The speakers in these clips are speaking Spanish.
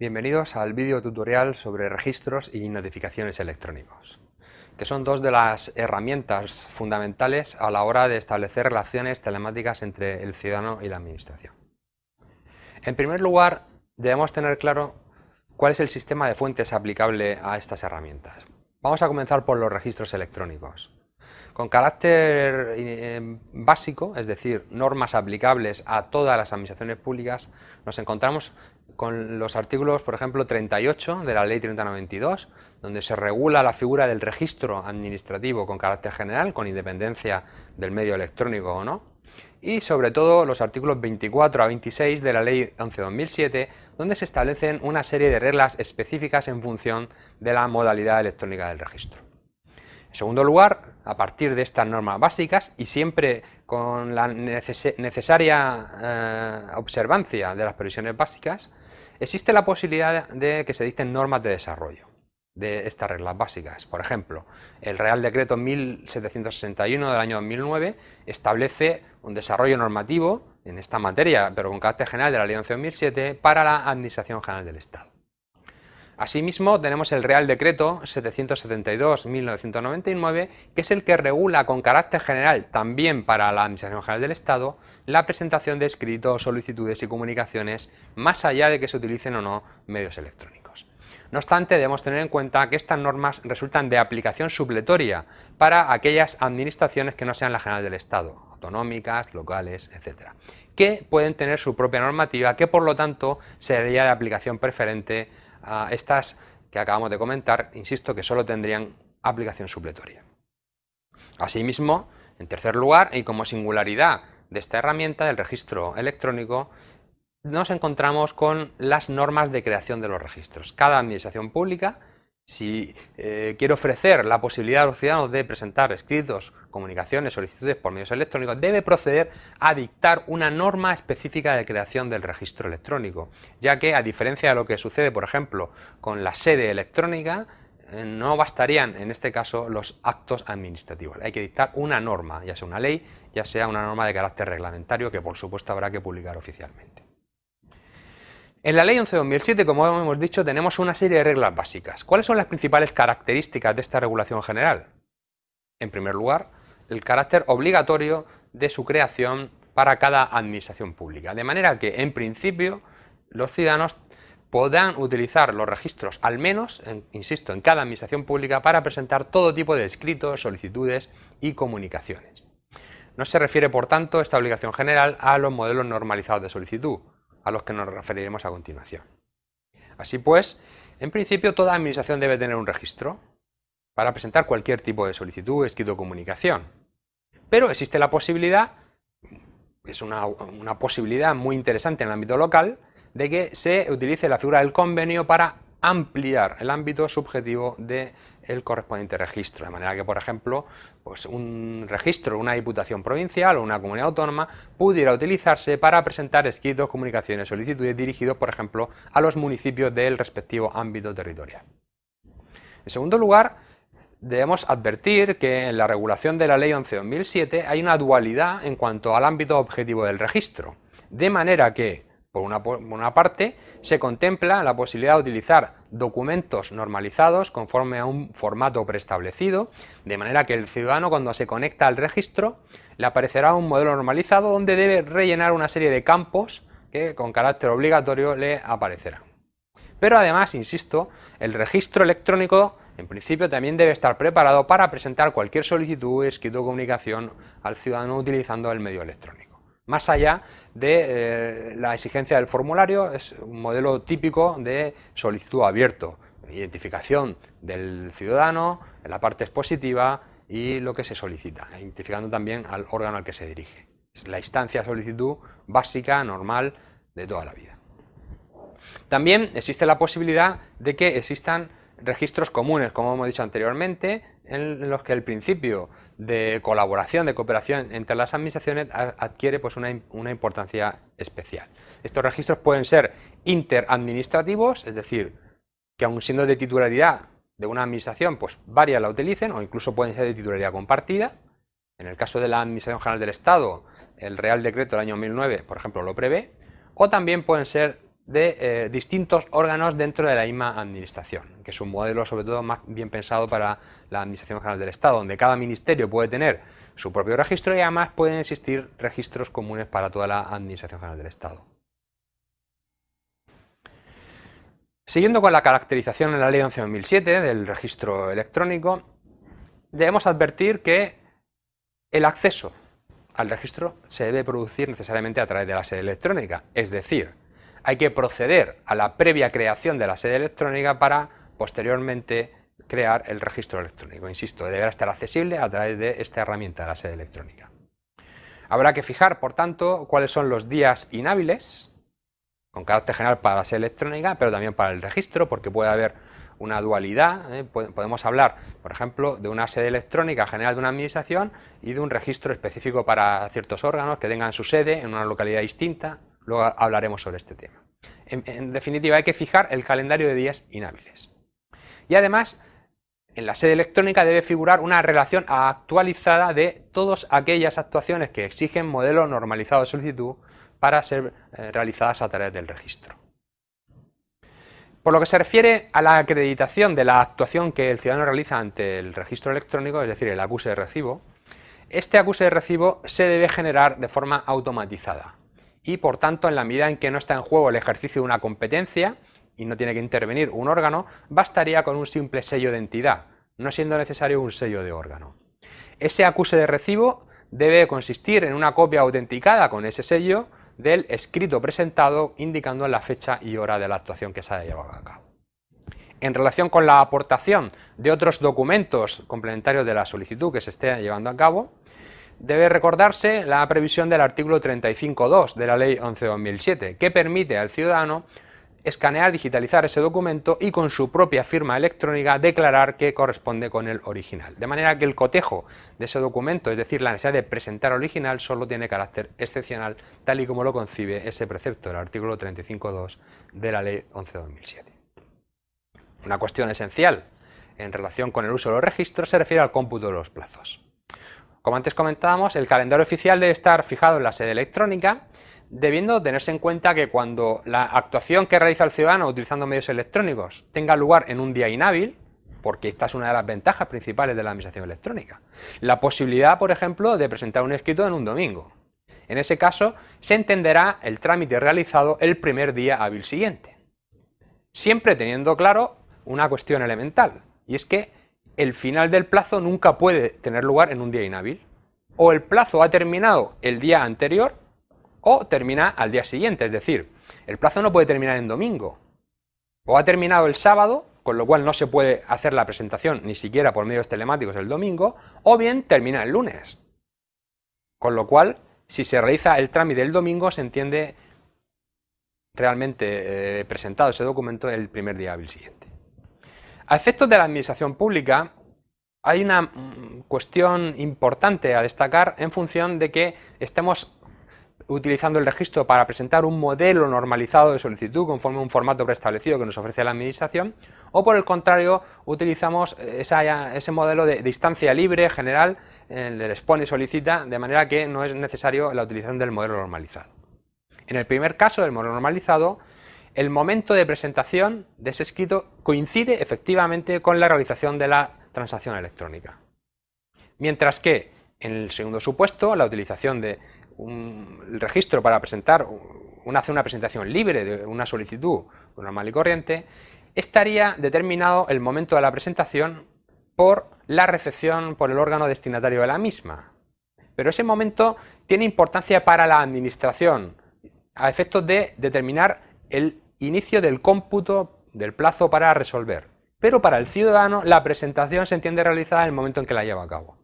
Bienvenidos al vídeo tutorial sobre registros y notificaciones electrónicos, que son dos de las herramientas fundamentales a la hora de establecer relaciones telemáticas entre el ciudadano y la administración. En primer lugar, debemos tener claro cuál es el sistema de fuentes aplicable a estas herramientas. Vamos a comenzar por los registros electrónicos. Con carácter eh, básico, es decir, normas aplicables a todas las administraciones públicas, nos encontramos con los artículos, por ejemplo, 38 de la Ley 3092, donde se regula la figura del registro administrativo con carácter general, con independencia del medio electrónico o no, y sobre todo los artículos 24 a 26 de la Ley 11-2007, donde se establecen una serie de reglas específicas en función de la modalidad electrónica del registro. En segundo lugar, a partir de estas normas básicas y siempre con la necesaria eh, observancia de las previsiones básicas, existe la posibilidad de que se dicten normas de desarrollo de estas reglas básicas. Por ejemplo, el Real Decreto 1761 del año 2009 establece un desarrollo normativo en esta materia, pero con carácter general de la Ley 11 2007, para la Administración General del Estado. Asimismo, tenemos el Real Decreto 772-1999, que es el que regula con carácter general también para la Administración General del Estado la presentación de escritos, solicitudes y comunicaciones más allá de que se utilicen o no medios electrónicos. No obstante, debemos tener en cuenta que estas normas resultan de aplicación supletoria para aquellas administraciones que no sean la General del Estado, autonómicas, locales, etc., que pueden tener su propia normativa, que por lo tanto sería de aplicación preferente a estas que acabamos de comentar, insisto que solo tendrían aplicación supletoria. Asimismo, en tercer lugar, y como singularidad de esta herramienta del registro electrónico, nos encontramos con las normas de creación de los registros. Cada administración pública si eh, quiero ofrecer la posibilidad a los ciudadanos de presentar escritos, comunicaciones, solicitudes por medios electrónicos, debe proceder a dictar una norma específica de creación del registro electrónico, ya que a diferencia de lo que sucede, por ejemplo, con la sede electrónica, eh, no bastarían en este caso los actos administrativos. Hay que dictar una norma, ya sea una ley, ya sea una norma de carácter reglamentario que por supuesto habrá que publicar oficialmente. En la Ley 11-2007, como hemos dicho, tenemos una serie de reglas básicas. ¿Cuáles son las principales características de esta regulación general? En primer lugar, el carácter obligatorio de su creación para cada administración pública. De manera que, en principio, los ciudadanos podrán utilizar los registros, al menos, insisto, en cada administración pública para presentar todo tipo de escritos, solicitudes y comunicaciones. No se refiere, por tanto, esta obligación general a los modelos normalizados de solicitud, a los que nos referiremos a continuación. Así pues, en principio toda administración debe tener un registro para presentar cualquier tipo de solicitud, escrito o comunicación. Pero existe la posibilidad, es una, una posibilidad muy interesante en el ámbito local, de que se utilice la figura del convenio para ampliar el ámbito subjetivo del correspondiente registro, de manera que, por ejemplo, pues un registro una diputación provincial o una comunidad autónoma pudiera utilizarse para presentar escritos, comunicaciones, solicitudes dirigidos, por ejemplo, a los municipios del respectivo ámbito territorial. En segundo lugar, debemos advertir que en la regulación de la Ley 11-2007 hay una dualidad en cuanto al ámbito objetivo del registro, de manera que por una, parte, se contempla la posibilidad de utilizar documentos normalizados conforme a un formato preestablecido, de manera que el ciudadano cuando se conecta al registro le aparecerá un modelo normalizado donde debe rellenar una serie de campos que con carácter obligatorio le aparecerán. Pero además, insisto, el registro electrónico en principio también debe estar preparado para presentar cualquier solicitud, escrito o comunicación al ciudadano utilizando el medio electrónico. Más allá de eh, la exigencia del formulario, es un modelo típico de solicitud abierto, identificación del ciudadano, en la parte expositiva y lo que se solicita, identificando también al órgano al que se dirige. Es la instancia solicitud básica, normal, de toda la vida. También existe la posibilidad de que existan registros comunes, como hemos dicho anteriormente, en los que el principio de colaboración, de cooperación entre las administraciones adquiere pues, una, una, importancia especial. Estos registros pueden ser interadministrativos, es decir, que aun siendo de titularidad de una administración, pues varias la utilicen o incluso pueden ser de titularidad compartida. En el caso de la Administración General del Estado, el Real Decreto del año 2009, por ejemplo, lo prevé. O también pueden ser de eh, distintos órganos dentro de la misma administración, que es un modelo sobre todo más bien pensado para la Administración General del Estado, donde cada ministerio puede tener su propio registro y además pueden existir registros comunes para toda la Administración General del Estado. Siguiendo con la caracterización en la Ley 11.2007 del registro electrónico, debemos advertir que el acceso al registro se debe producir necesariamente a través de la sede electrónica, es decir, hay que proceder a la previa creación de la sede electrónica para posteriormente crear el registro electrónico. Insisto, deberá estar accesible a través de esta herramienta, la sede electrónica. Habrá que fijar, por tanto, cuáles son los días inhábiles, con carácter general para la sede electrónica, pero también para el registro, porque puede haber una dualidad. ¿eh? Podemos hablar, por ejemplo, de una sede electrónica general de una administración y de un registro específico para ciertos órganos que tengan su sede en una localidad distinta. Luego hablaremos sobre este tema. En, definitiva, hay que fijar el calendario de días inhábiles. Y además, en la sede electrónica debe figurar una relación actualizada de todas aquellas actuaciones que exigen modelo normalizado de solicitud para ser eh, realizadas a través del registro. Por lo que se refiere a la acreditación de la actuación que el ciudadano realiza ante el registro electrónico, es decir, el acuse de recibo, este acuse de recibo se debe generar de forma automatizada y por tanto en la medida en que no está en juego el ejercicio de una competencia y no tiene que intervenir un órgano, bastaría con un simple sello de entidad, no siendo necesario un sello de órgano. Ese acuse de recibo debe consistir en una copia autenticada con ese sello del escrito presentado indicando la fecha y hora de la actuación que se haya llevado a cabo. En relación con la aportación de otros documentos complementarios de la solicitud que se esté llevando a cabo, debe recordarse la previsión del artículo 35.2 de la Ley 11.2007, que permite al ciudadano escanear, digitalizar ese documento y con su propia firma electrónica declarar que corresponde con el original. De manera que el cotejo de ese documento, es decir, la necesidad de presentar original, solo tiene carácter excepcional, tal y como lo concibe ese precepto del artículo 35.2 de la Ley 11.2007. Una cuestión esencial en relación con el uso de los registros se refiere al cómputo de los plazos. Como antes comentábamos, el calendario oficial debe estar fijado en la sede electrónica, debiendo tenerse en cuenta que cuando la actuación que realiza el ciudadano utilizando medios electrónicos tenga lugar en un día inhábil, porque esta es una de las ventajas principales de la administración electrónica, la posibilidad, por ejemplo, de presentar un escrito en un domingo. En ese caso, se entenderá el trámite realizado el primer día hábil siguiente. Siempre teniendo claro una cuestión elemental, y es que el final del plazo nunca puede tener lugar en un día inhábil. O el plazo ha terminado el día anterior o termina al día siguiente, es decir, el plazo no puede terminar en domingo. O ha terminado el sábado, con lo cual no se puede hacer la presentación ni siquiera por medios telemáticos el domingo, o bien termina el lunes. Con lo cual, si se realiza el trámite el domingo, se entiende realmente eh, presentado ese documento el primer día hábil siguiente. A efectos de la administración pública, hay una mm, cuestión importante a destacar en función de que estemos utilizando el registro para presentar un modelo normalizado de solicitud conforme a un formato preestablecido que nos ofrece la administración o por el contrario utilizamos ese modelo de, distancia libre general el del expone y solicita de manera que no es necesario la utilización del modelo normalizado. En el primer caso del modelo normalizado el momento de presentación de ese escrito coincide efectivamente con la realización de la transacción electrónica. Mientras que en el segundo supuesto, la utilización de un registro para presentar una, una presentación libre de una solicitud normal y corriente, estaría determinado el momento de la presentación por la recepción por el órgano destinatario de la misma. Pero ese momento tiene importancia para la administración a efectos de determinar el inicio del cómputo del plazo para resolver. Pero para el ciudadano la presentación se entiende realizada en el momento en que la lleva a cabo.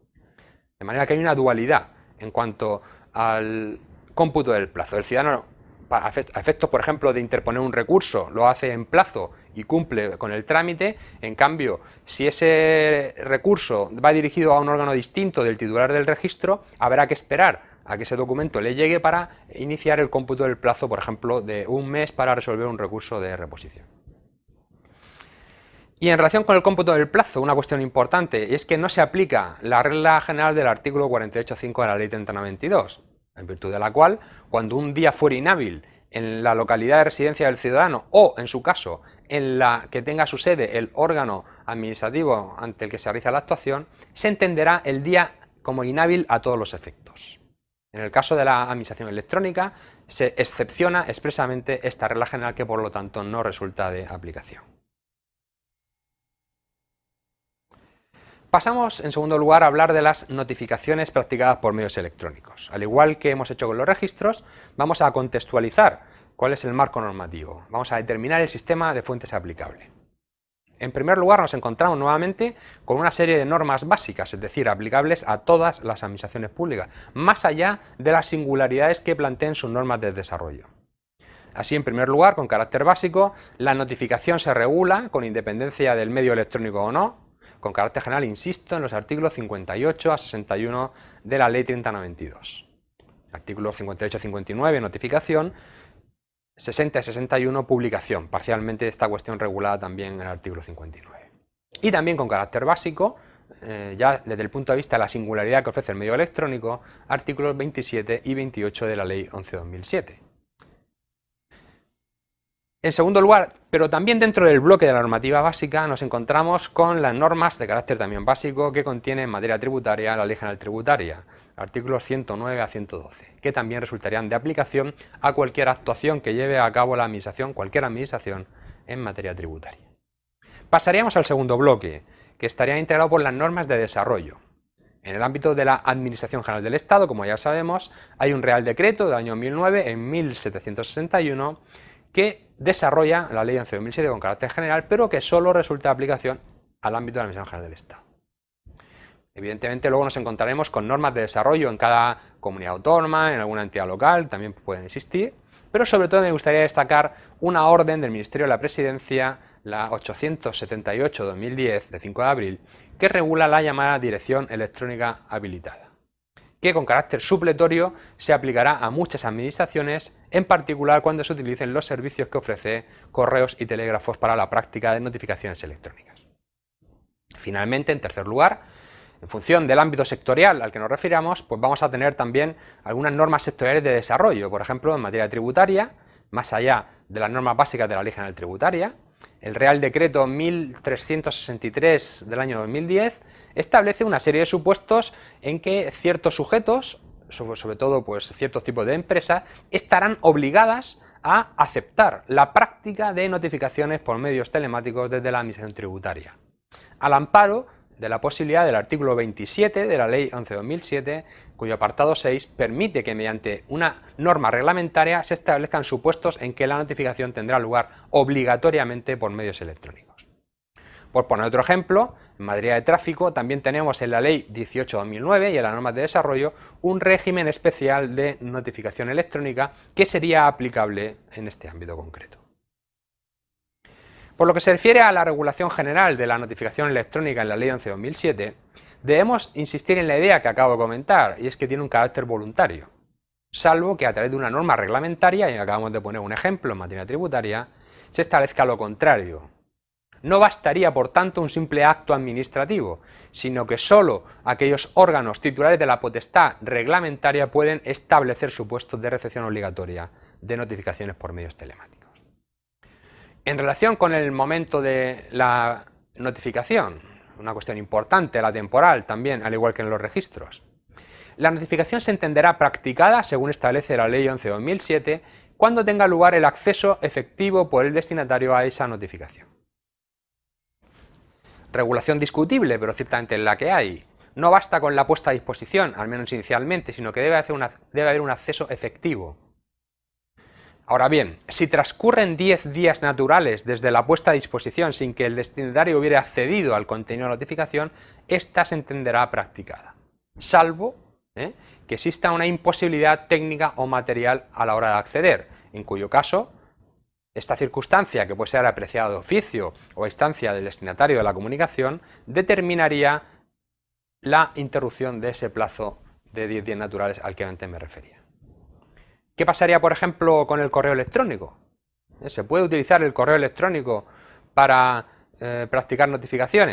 De manera que hay una dualidad en cuanto al cómputo del plazo. El ciudadano, a efectos, por ejemplo, de interponer un recurso, lo hace en plazo y cumple con el trámite. En cambio, si ese recurso va dirigido a un órgano distinto del titular del registro, habrá que esperar a que ese documento le llegue para iniciar el cómputo del plazo, por ejemplo, de un mes para resolver un recurso de reposición. Y en relación con el cómputo del plazo, una cuestión importante es que no se aplica la regla general del artículo 48.5 de la Ley 3092, en virtud de la cual, cuando un día fuera inhábil en la localidad de residencia del ciudadano o, en su caso, en la que tenga su sede el órgano administrativo ante el que se realiza la actuación, se entenderá el día como inhábil a todos los efectos. En el caso de la administración electrónica, se excepciona expresamente esta regla general que por lo tanto no resulta de aplicación. Pasamos, en segundo lugar, a hablar de las notificaciones practicadas por medios electrónicos. Al igual que hemos hecho con los registros, vamos a contextualizar cuál es el marco normativo. Vamos a determinar el sistema de fuentes aplicable. En primer lugar, nos encontramos nuevamente con una serie de normas básicas, es decir, aplicables a todas las administraciones públicas, más allá de las singularidades que planteen sus normas de desarrollo. Así, en primer lugar, con carácter básico, la notificación se regula, con independencia del medio electrónico o no, con carácter general, insisto, en los artículos 58 a 61 de la Ley 3092. Artículos 58 a 59, notificación, 60 a 61, publicación, parcialmente esta cuestión regulada también en el artículo 59. Y también con carácter básico, eh, ya desde el punto de vista de la singularidad que ofrece el medio electrónico, artículos 27 y 28 de la Ley 11-2007. En segundo lugar, pero también dentro del bloque de la normativa básica, nos encontramos con las normas de carácter también básico que contiene en materia tributaria la Ley General Tributaria, artículos 109 a 112, que también resultarían de aplicación a cualquier actuación que lleve a cabo la administración, cualquier administración, en materia tributaria. Pasaríamos al segundo bloque, que estaría integrado por las normas de desarrollo. En el ámbito de la Administración General del Estado, como ya sabemos, hay un Real Decreto del año 2009, en 1761, que desarrolla la ley 11.007 con carácter general, pero que solo resulta de aplicación al ámbito de la Administración General del Estado. Evidentemente luego nos encontraremos con normas de desarrollo en cada comunidad autónoma, en alguna entidad local, también pueden existir, pero sobre todo me gustaría destacar una orden del Ministerio de la Presidencia, la 878-2010, de 5 de abril, que regula la llamada Dirección Electrónica Habilitada que con carácter supletorio se aplicará a muchas administraciones, en particular cuando se utilicen los servicios que ofrece correos y telégrafos para la práctica de notificaciones electrónicas. Finalmente, en tercer lugar, en función del ámbito sectorial al que nos refiramos, pues vamos a tener también algunas normas sectoriales de desarrollo, por ejemplo, en materia tributaria, más allá de las normas básicas de la Ley General Tributaria, el Real Decreto 1363 del año 2010 establece una serie de supuestos en que ciertos sujetos, sobre todo pues, ciertos tipos de empresas, estarán obligadas a aceptar la práctica de notificaciones por medios telemáticos desde la Administración Tributaria, al amparo de la posibilidad del artículo 27 de la Ley 11-2007, cuyo apartado 6 permite que mediante una norma reglamentaria se establezcan supuestos en que la notificación tendrá lugar obligatoriamente por medios electrónicos. Por poner otro ejemplo, en materia de tráfico también tenemos en la Ley 18-2009 y en las normas de desarrollo un régimen especial de notificación electrónica que sería aplicable en este ámbito concreto. Por lo que se refiere a la regulación general de la notificación electrónica en la Ley 11-2007, debemos insistir en la idea que acabo de comentar, y es que tiene un carácter voluntario, salvo que a través de una norma reglamentaria, y acabamos de poner un ejemplo en materia tributaria, se establezca lo contrario. No bastaría, por tanto, un simple acto administrativo, sino que solo aquellos órganos titulares de la potestad reglamentaria pueden establecer supuestos de recepción obligatoria de notificaciones por medios telemáticos. En relación con el momento de la notificación, una cuestión importante, la temporal también, al igual que en los registros. La notificación se entenderá practicada, según establece la Ley 11-2007, cuando tenga lugar el acceso efectivo por el destinatario a esa notificación. Regulación discutible, pero ciertamente la que hay. No basta con la puesta a disposición, al menos inicialmente, sino que debe, debe haber un acceso efectivo. Ahora bien, si transcurren 10 días naturales desde la puesta a disposición sin que el destinatario hubiera accedido al contenido de notificación, ésta se entenderá practicada, salvo ¿eh? que exista una imposibilidad técnica o material a la hora de acceder, en cuyo caso esta circunstancia, que puede ser apreciada de oficio o a instancia del destinatario de la comunicación, determinaría la interrupción de ese plazo de 10 días naturales al que antes me refería. ¿Qué pasaría, por ejemplo, con el correo electrónico? ¿Se puede utilizar el correo electrónico para eh, practicar notificaciones?